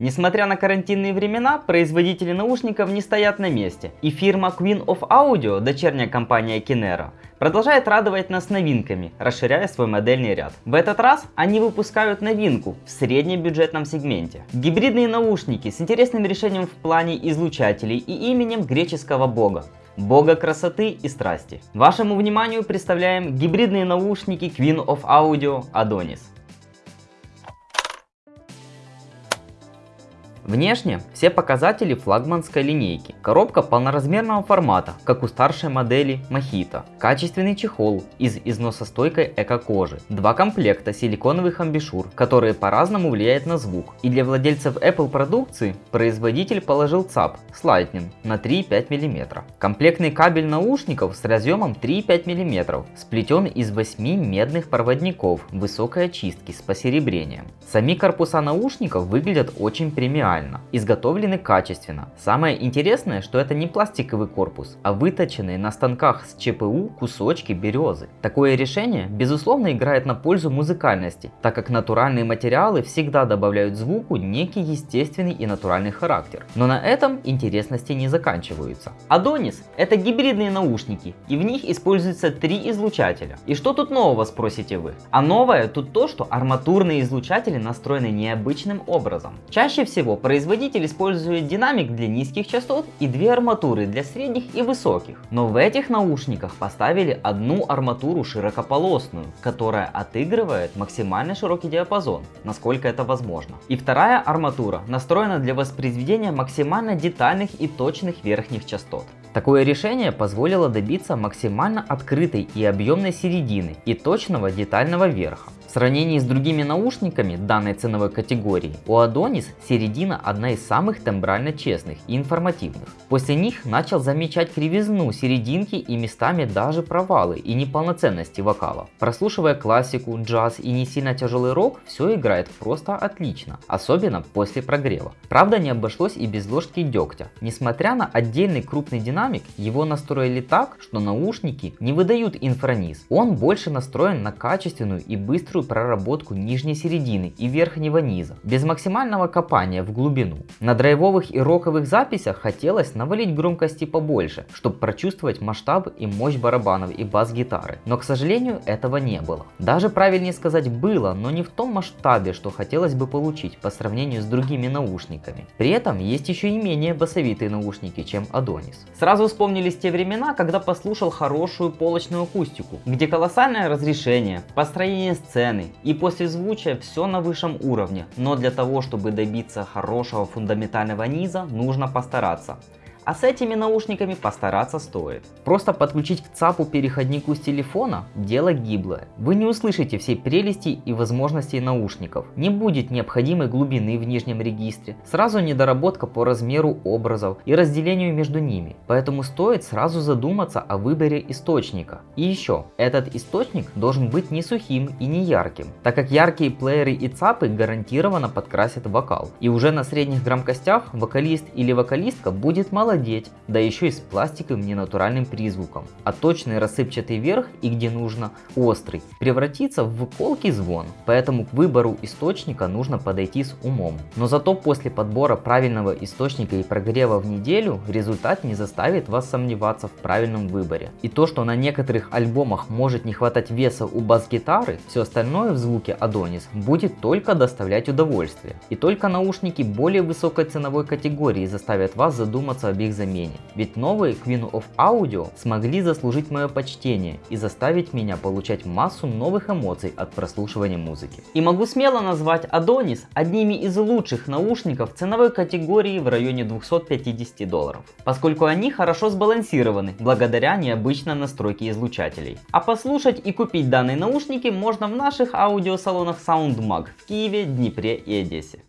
Несмотря на карантинные времена, производители наушников не стоят на месте. И фирма Queen of Audio, дочерняя компания Kinero, продолжает радовать нас новинками, расширяя свой модельный ряд. В этот раз они выпускают новинку в среднем бюджетном сегменте. Гибридные наушники с интересным решением в плане излучателей и именем греческого бога бога красоты и страсти. Вашему вниманию представляем гибридные наушники Queen of Audio Adonis. Внешне все показатели флагманской линейки. Коробка полноразмерного формата, как у старшей модели Mojito. Качественный чехол из износостойкой эко-кожи. Два комплекта силиконовых амбишур, которые по-разному влияют на звук. И для владельцев Apple продукции производитель положил ЦАП с Lightning на 3,5 мм. Комплектный кабель наушников с разъемом 3,5 мм, сплетен из 8 медных проводников высокой очистки с посеребрением. Сами корпуса наушников выглядят очень премиально идеально, изготовлены качественно. Самое интересное, что это не пластиковый корпус, а выточенные на станках с ЧПУ кусочки березы. Такое решение безусловно играет на пользу музыкальности, так как натуральные материалы всегда добавляют звуку некий естественный и натуральный характер. Но на этом интересности не заканчиваются. Adonis это гибридные наушники, и в них используются три излучателя. И что тут нового, спросите вы? А новое тут то, что арматурные излучатели настроены необычным образом. Чаще всего Производитель использует динамик для низких частот и две арматуры для средних и высоких. Но в этих наушниках поставили одну арматуру широкополосную, которая отыгрывает максимально широкий диапазон, насколько это возможно. И вторая арматура настроена для воспроизведения максимально детальных и точных верхних частот. Такое решение позволило добиться максимально открытой и объемной середины и точного детального верха. В сравнении с другими наушниками данной ценовой категории, у Adonis середина одна из самых тембрально честных и информативных. После них начал замечать кривизну серединки и местами даже провалы и неполноценности вокала. Прослушивая классику, джаз и не сильно тяжелый рок, все играет просто отлично, особенно после прогрева. Правда не обошлось и без ложки дегтя. Несмотря на отдельный крупный динамик, его настроили так, что наушники не выдают инфраниз. Он больше настроен на качественную и быструю быструю проработку нижней середины и верхнего низа, без максимального копания в глубину. На драйвовых и роковых записях хотелось навалить громкости побольше, чтобы прочувствовать масштаб и мощь барабанов и бас-гитары, но к сожалению этого не было. Даже правильнее сказать было, но не в том масштабе, что хотелось бы получить по сравнению с другими наушниками. При этом есть еще и менее басовитые наушники, чем Adonis. Сразу вспомнились те времена, когда послушал хорошую полочную акустику, где колоссальное разрешение, построение сцен, сцены и после звучия все на высшем уровне, но для того, чтобы добиться хорошего фундаментального низа, нужно постараться. А с этими наушниками постараться стоит. Просто подключить к ЦАПу переходнику с телефона – дело гиблое. Вы не услышите всей прелести и возможностей наушников. Не будет необходимой глубины в нижнем регистре, сразу недоработка по размеру образов и разделению между ними. Поэтому стоит сразу задуматься о выборе источника. И еще, этот источник должен быть не сухим и не ярким, так как яркие плееры и ЦАПы гарантированно подкрасят вокал. И уже на средних громкостях вокалист или вокалистка будет молодец молодеть, да еще и с пластиковым ненатуральным призвуком. А точный рассыпчатый верх и где нужно острый превратится в колкий звон. Поэтому к выбору источника нужно подойти с умом. Но зато после подбора правильного источника и прогрева в неделю результат не заставит вас сомневаться в правильном выборе. И то, что на некоторых альбомах может не хватать веса у бас-гитары, все остальное в звуке Adonis будет только доставлять удовольствие. И только наушники более высокой ценовой категории заставят вас задуматься об их замене. Ведь новые Queen of Audio смогли заслужить мое почтение и заставить меня получать массу новых эмоций от прослушивания музыки. И могу смело назвать Adonis одними из лучших наушников ценовой категории в районе 250 долларов, поскольку они хорошо сбалансированы благодаря необычной настройке излучателей. А послушать и купить данные наушники можно в наших аудиосалонах SoundMag в Киеве, Днепре и Одессе.